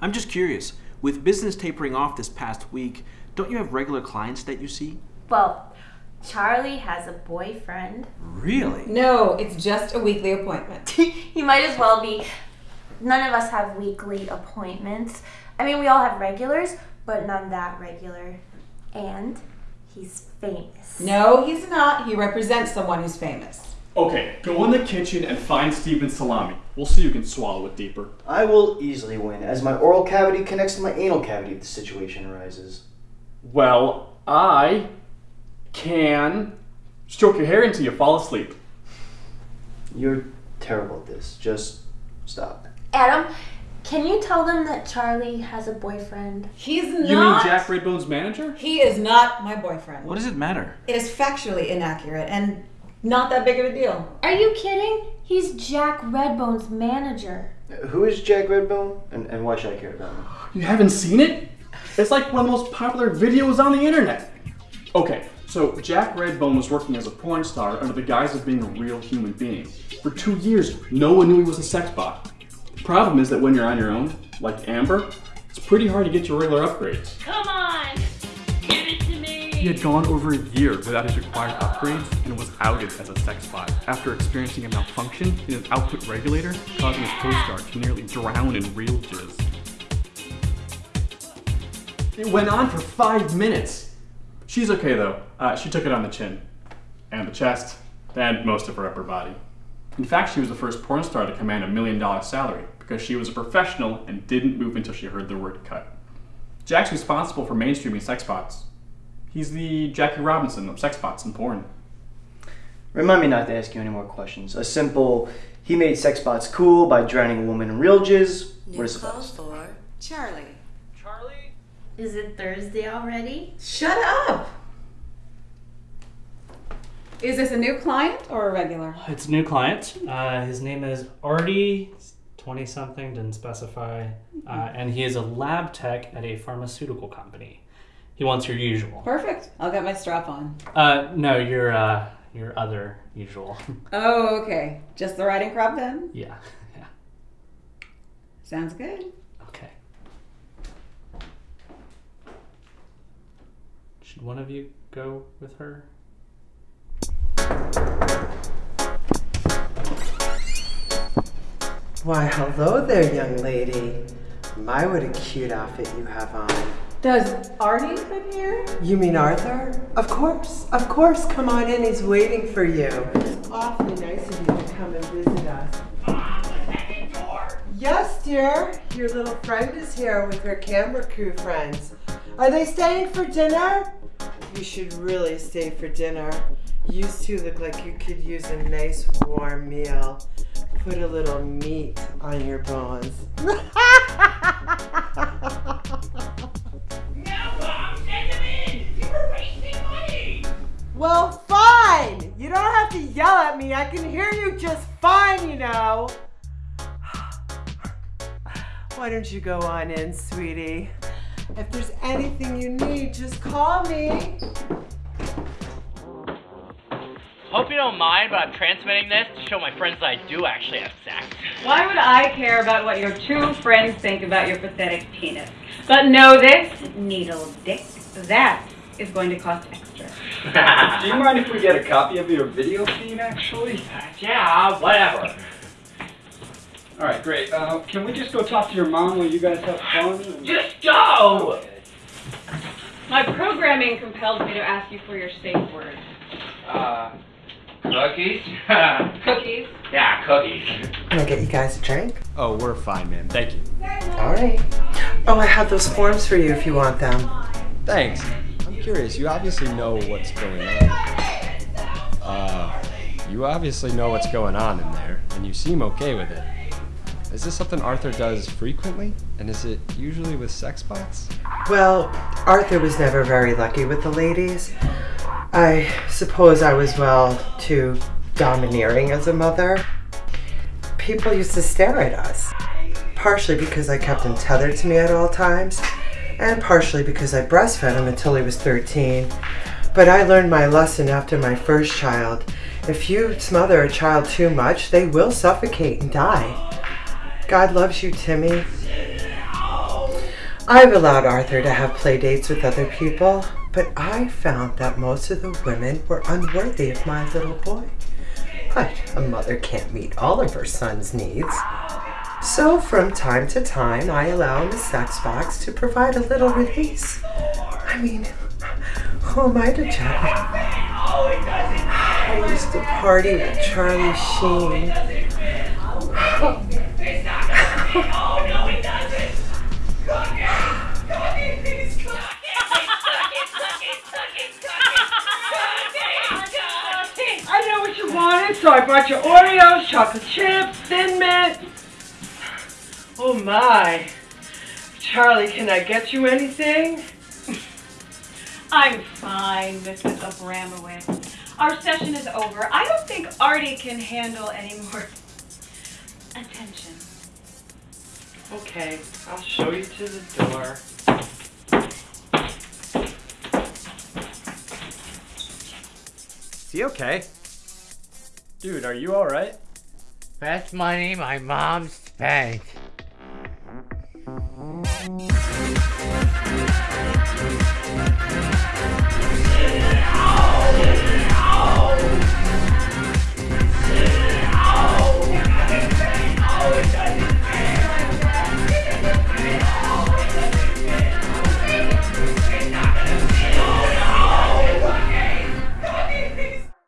I'm just curious. With business tapering off this past week, don't you have regular clients that you see? Well, Charlie has a boyfriend. Really? No, it's just a weekly appointment. he might as well be. None of us have weekly appointments. I mean, we all have regulars, but none that regular. And he's famous. No, he's not. He represents someone who's famous. Okay, go in the kitchen and find Steven's salami. We'll see who can swallow it deeper. I will easily win, as my oral cavity connects to my anal cavity if the situation arises. Well, I can stroke your hair until you fall asleep. You're terrible at this. Just stop. Adam, can you tell them that Charlie has a boyfriend? He's not. You mean Jack Redbone's manager? He is not my boyfriend. What does it matter? It is factually inaccurate and not that big of a deal. Are you kidding? He's Jack Redbone's manager. Who is Jack Redbone, and, and why should I care about him? You haven't seen it? It's like one of the most popular videos on the internet. Okay, so Jack Redbone was working as a porn star under the guise of being a real human being. For two years, no one knew he was a sex bot. The problem is that when you're on your own, like Amber, it's pretty hard to get your regular upgrades. Come on! He had gone over a year without his required upgrades and was outed as a sex bot after experiencing a malfunction in his output regulator, causing his co-star to nearly drown in real jizz. It went on for five minutes. She's okay though. Uh, she took it on the chin, and the chest, and most of her upper body. In fact, she was the first porn star to command a million dollar salary because she was a professional and didn't move until she heard the word cut. Jack's responsible for mainstreaming sex bots. He's the Jackie Robinson of sex bots and porn. Remind me not to ask you any more questions. A simple, he made sex bots cool by drowning a woman in real jizz. What New is clothes for Charlie. Charlie? Is it Thursday already? Shut up! Is this a new client or a regular? It's a new client. Uh, his name is Artie, 20 something, didn't specify. Uh, and he is a lab tech at a pharmaceutical company. He wants your usual. Perfect. I'll get my strap on. Uh, no, your, uh, your other usual. Oh, okay. Just the riding crop then? yeah, yeah. Sounds good. Okay. Should one of you go with her? Why, hello there, young lady. My, what a cute outfit you have on. Does Artie live here? You mean Arthur? Of course, of course. Come on in, he's waiting for you. It's awfully nice of you to come and visit us. Yes, dear. Your little friend is here with her camera crew friends. Are they staying for dinner? You should really stay for dinner. You two look like you could use a nice warm meal. Put a little meat on your bones. Why don't you go on in, sweetie? If there's anything you need, just call me. Hope you don't mind, but I'm transmitting this to show my friends that I do actually have sex. Why would I care about what your two friends think about your pathetic penis? But know this, needle dick, that is going to cost extra. Do you mind if we get a copy of your video feed, actually? Uh, yeah, whatever. All right, great. Uh, can we just go talk to your mom while you guys have fun? Just go! My programming compels me to ask you for your safe word. Uh, cookies? Cookies? yeah, cookies. Can I get you guys a drink? Oh, we're fine, man. Thank you. All right. Oh, I have those forms for you if you want them. Thanks. I'm curious. You obviously know what's going on. Uh, you obviously know what's going on in there, and you seem okay with it. Is this something Arthur does frequently? And is it usually with sex bots? Well, Arthur was never very lucky with the ladies. I suppose I was, well, too domineering as a mother. People used to stare at us, partially because I kept him tethered to me at all times, and partially because I breastfed him until he was 13. But I learned my lesson after my first child. If you smother a child too much, they will suffocate and die. God loves you, Timmy. I've allowed Arthur to have play dates with other people, but I found that most of the women were unworthy of my little boy. But a mother can't meet all of her son's needs. So from time to time, I allow him a sex bot to provide a little release. I mean, who am I to judge? I used to party with Charlie Sheen. So I brought you Oreos, chocolate chips, Thin Mint. Oh my. Charlie, can I get you anything? I'm fine, Mrs. Abramowitz. Our session is over. I don't think Artie can handle any more attention. Okay, I'll show you to the door. Is he okay? Dude, are you alright? That's money my mom spent.